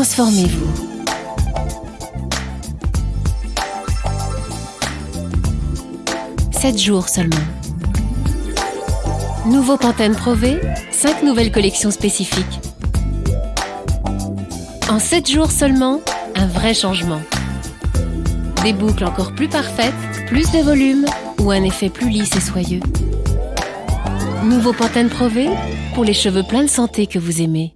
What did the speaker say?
Transformez-vous. Sept jours seulement. Nouveau Pantene Pro V, 5 nouvelles collections spécifiques. En 7 jours seulement, un vrai changement. Des boucles encore plus parfaites, plus de volume ou un effet plus lisse et soyeux. Nouveau Pantene Pro V pour les cheveux pleins de santé que vous aimez.